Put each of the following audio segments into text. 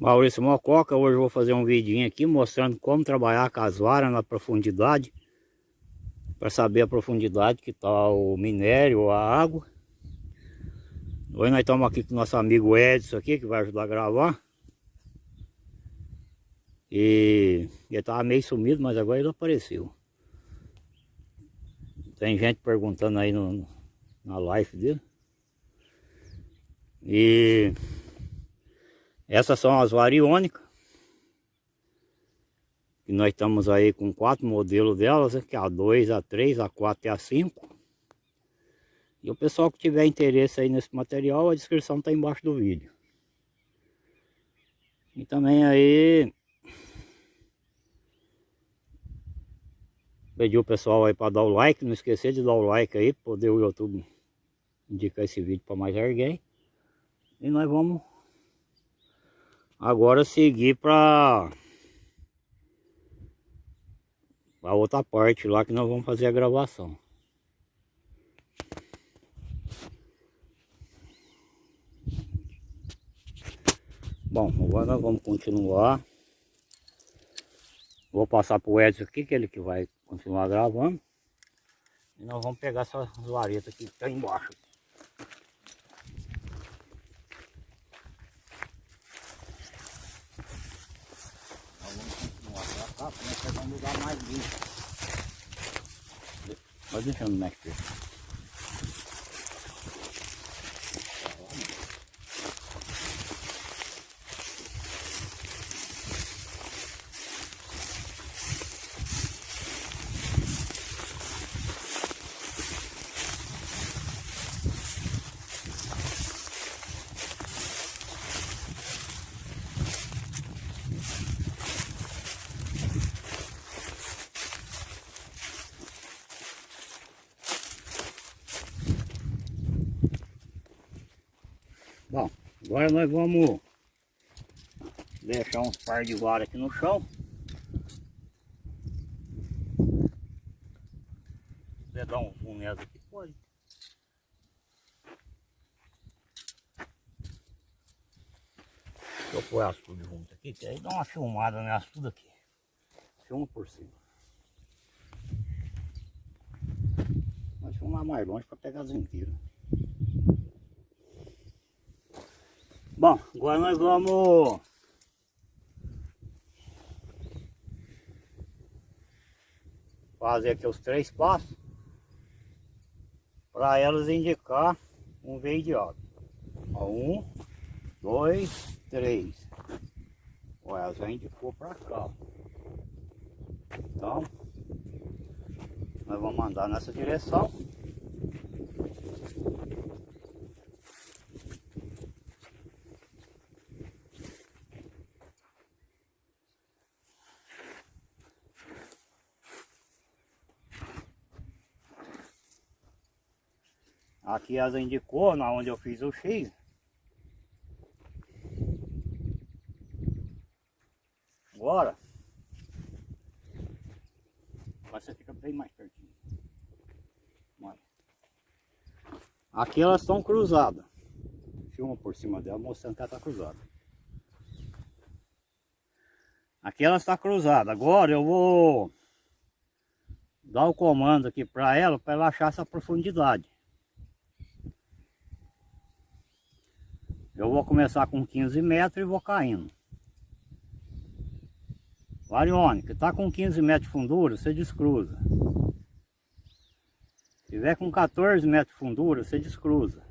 Maurício Mococa, hoje vou fazer um vidinho aqui mostrando como trabalhar com as varas na profundidade para saber a profundidade que está o minério, a água. Hoje nós estamos aqui com o nosso amigo Edson aqui, que vai ajudar a gravar. E ele estava meio sumido, mas agora ele apareceu. Tem gente perguntando aí no, na live dele. E essas são as variônicas. E nós estamos aí com quatro modelos delas, que é a 2, a 3, a 4 e a 5. E o pessoal que tiver interesse aí nesse material, a descrição está embaixo do vídeo. E também aí... Pedir o pessoal aí para dar o like, não esquecer de dar o like aí, poder o YouTube indicar esse vídeo para mais alguém. E nós vamos Agora seguir para a outra parte lá que nós vamos fazer a gravação. Bom, agora nós vamos continuar. Vou passar para o Edson aqui, que ele que vai continuar gravando. E nós vamos pegar essas varetas que está embaixo. Tá, começa a pegar um lugar mais limpo. Vai deixando mexer. Bom, agora nós vamos deixar uns par de vara aqui no chão. Se dar um zoom nessa aqui, pode. Deixa eu pôr as tudo junto aqui, que aí dá uma filmada nessa tudo aqui. Filma por cima. Mas filmar mais longe para pegar as inteiras. Bom, agora nós vamos fazer aqui os três passos para elas indicar um veio de água. Um, dois, três. Olha, elas já indicou para cá. Então, nós vamos andar nessa direção. Aqui as indicou, na onde eu fiz o X. Agora, você fica bem mais pertinho. Olha. Aqui elas estão cruzadas. Filma por cima dela mostrando que ela está cruzada. Aqui ela está cruzada. Agora eu vou dar o comando aqui para ela, para ela achar essa profundidade. Eu vou começar com 15 metros e vou caindo. Variônica, está com 15 metros de fundura, você descruza. Se tiver com 14 metros de fundura, você descruza.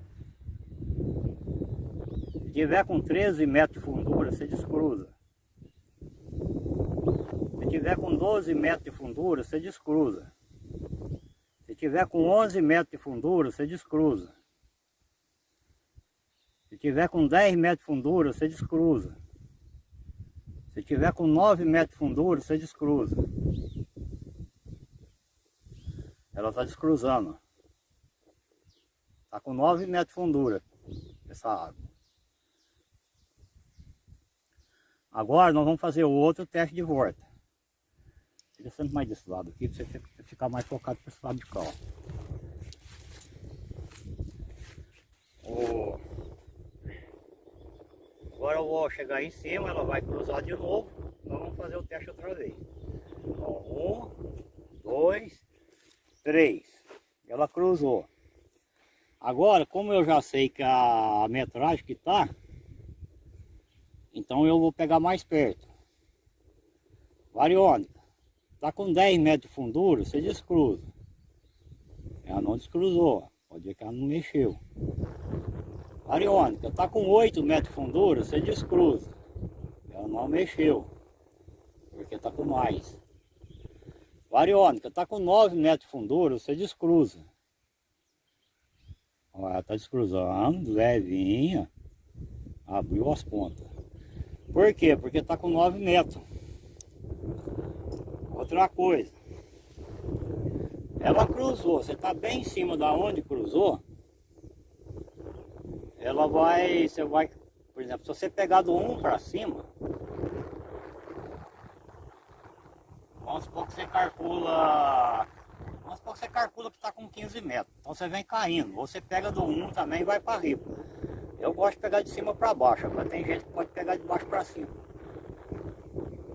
Se tiver com 13 metros de fundura, você descruza. Se tiver com 12 metros de fundura, você descruza. Se tiver com 11 metros de fundura, você descruza. Se tiver com 10 metros de fundura, você descruza. Se tiver com 9 metros de fundura, você descruza. Ela está descruzando. Está com 9 metros de fundura essa água. Agora nós vamos fazer o outro teste de volta. Fica sempre mais desse lado aqui, para você ficar mais focado para esse lado de cá. Ó. O Agora eu vou chegar em cima, ela vai cruzar de novo. Nós vamos fazer o teste outra vez. um, dois, três. Ela cruzou. Agora, como eu já sei que a metragem que tá, então eu vou pegar mais perto. Variônica. Tá com 10 metros de fundura, você descruza. Ela não descruzou. Pode ver que ela não mexeu. Ariônica, tá com 8 metros de fundura, você descruza. Ela não mexeu. Porque tá com mais. Variônica, tá com 9 metros de fundura, você descruza. Ela tá descruzando, levinha. Abriu as pontas. Por quê? Porque tá com 9 metros. Outra coisa. Ela cruzou, você está bem em cima da onde cruzou, ela vai, você vai, por exemplo, se você pegar do 1 para cima, vamos supor que você calcula, vamos supor que você calcula que está com 15 metros, então você vem caindo, você pega do 1 também e vai para riba. Eu gosto de pegar de cima para baixo, agora tem gente que pode pegar de baixo para cima.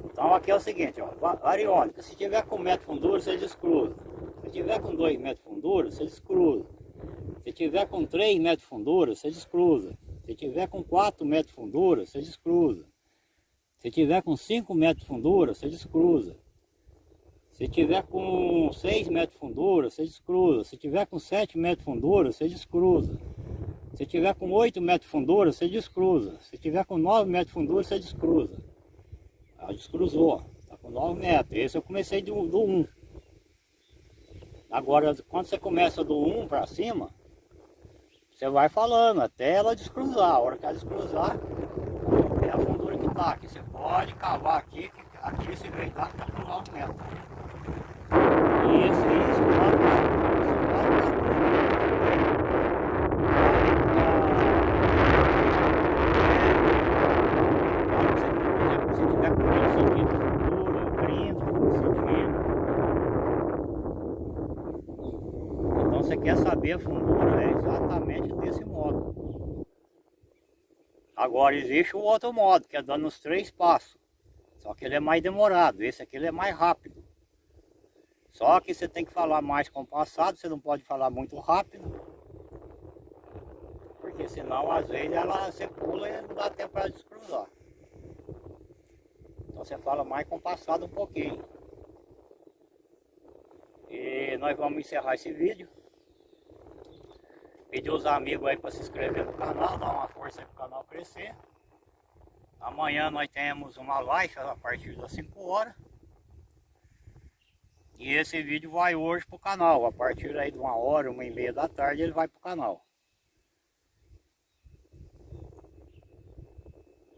Então aqui é o seguinte, ó, variônica, se tiver com metro fundura, você descruza. Se tiver com 2 metros fundura, você descruza. Se tiver com 3 metros de fundura, você descruza. Se tiver com 4 metros de fundura, você descruza. Se tiver com 5 metros de fundura, você descruza. Se tiver com 6 metros de fundura, você descruza. Se tiver com 7 metros de fundura, você descruza. Se tiver com 8 metros de fundura, você descruza. Se tiver com 9 metros de fundura, você descruza. Ela descruzou. Está com 9 metros. Esse eu comecei do, do 1. Agora, quando você começa do 1 para cima, você vai falando até ela descruzar. A hora que ela descruzar, é a fundura que está aqui. Você pode cavar aqui, aqui esse está com 9 metros. Isso, isso, claro, Se tiver com 25 centímetros de fundura, 30 centímetros, você quer saber a fundura, é exatamente desse modo. Agora existe o outro modo, que é dando os três passos. Só que ele é mais demorado, esse aqui ele é mais rápido. Só que você tem que falar mais compassado, você não pode falar muito rápido. Porque senão às vezes ela você pula e não dá tempo para descruzar. Então você fala mais compassado um pouquinho. E nós vamos encerrar esse vídeo. Pedir os amigos aí para se inscrever no canal, dar uma força aí para o canal crescer. Amanhã nós temos uma live a partir das 5 horas. E esse vídeo vai hoje para o canal. A partir aí de uma hora, uma e meia da tarde ele vai para o canal.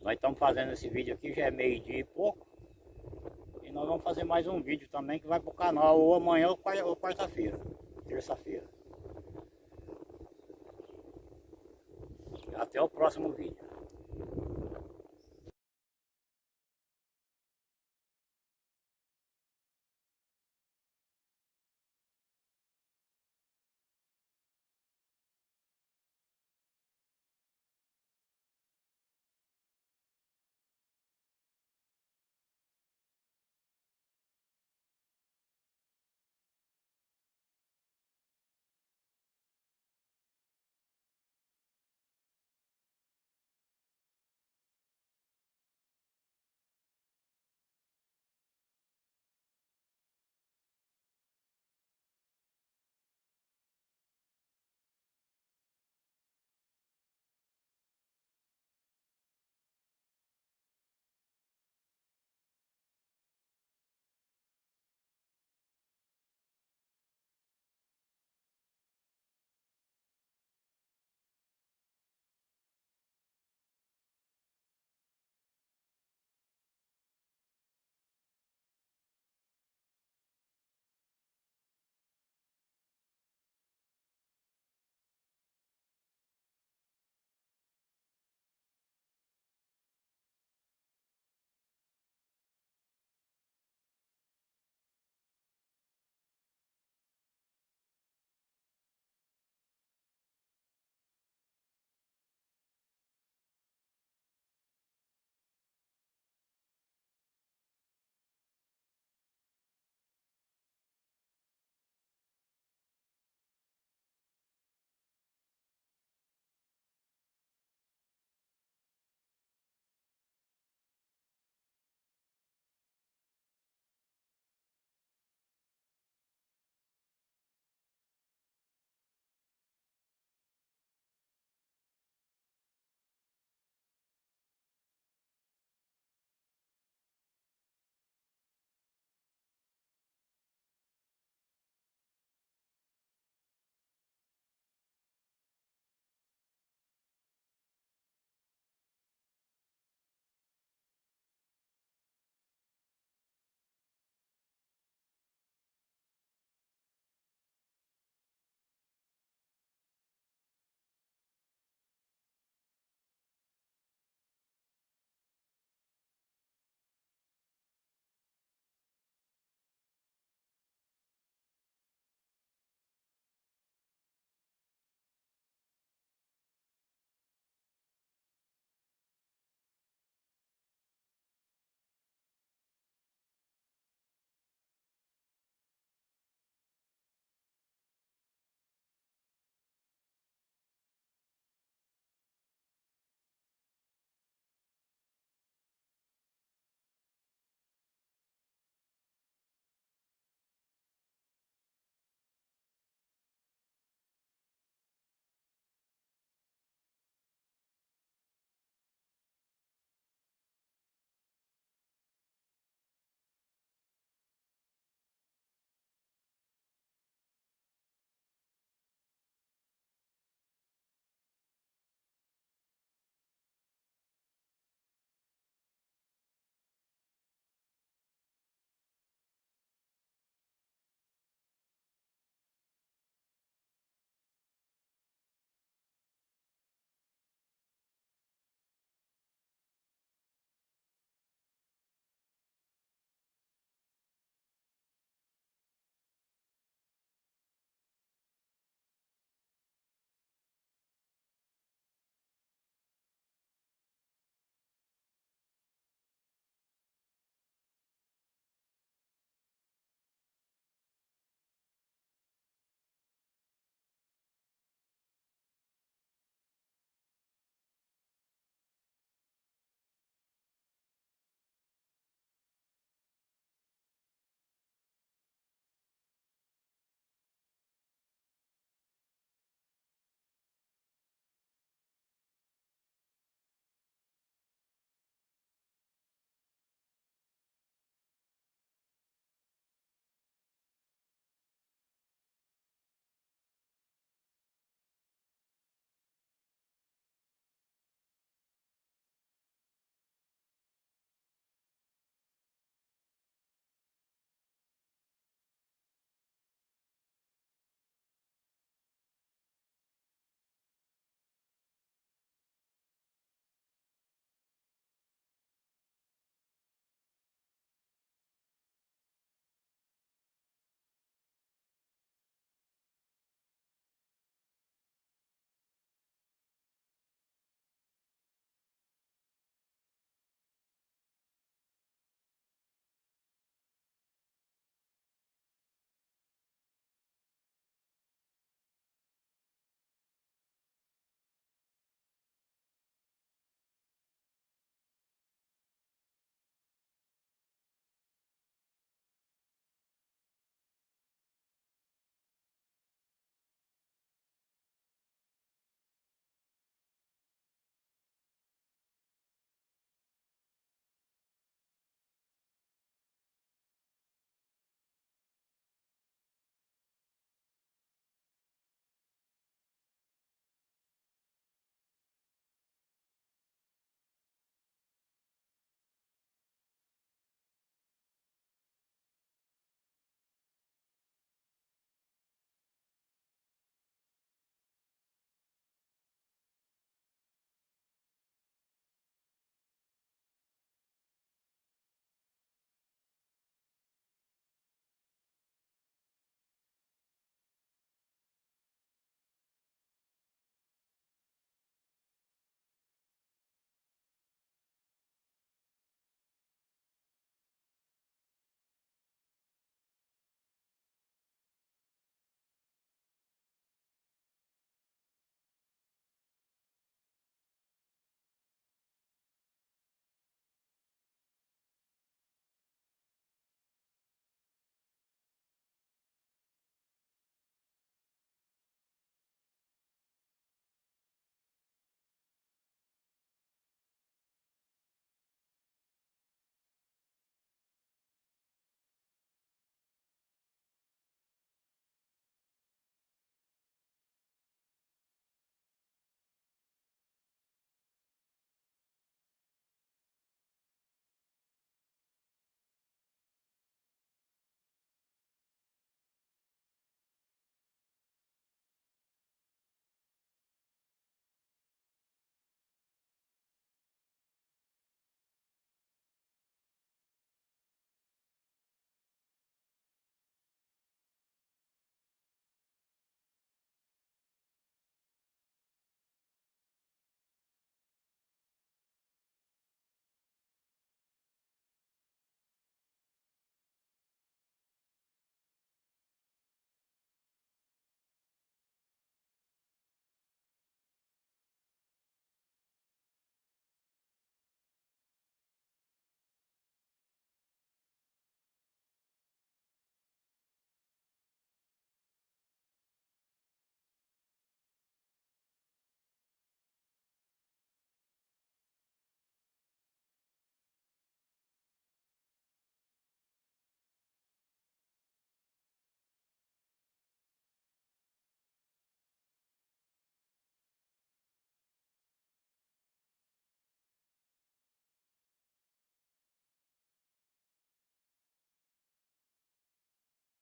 Nós estamos fazendo esse vídeo aqui, já é meio dia e pouco. E nós vamos fazer mais um vídeo também que vai para o canal ou amanhã ou quarta-feira, terça-feira. Até o próximo vídeo.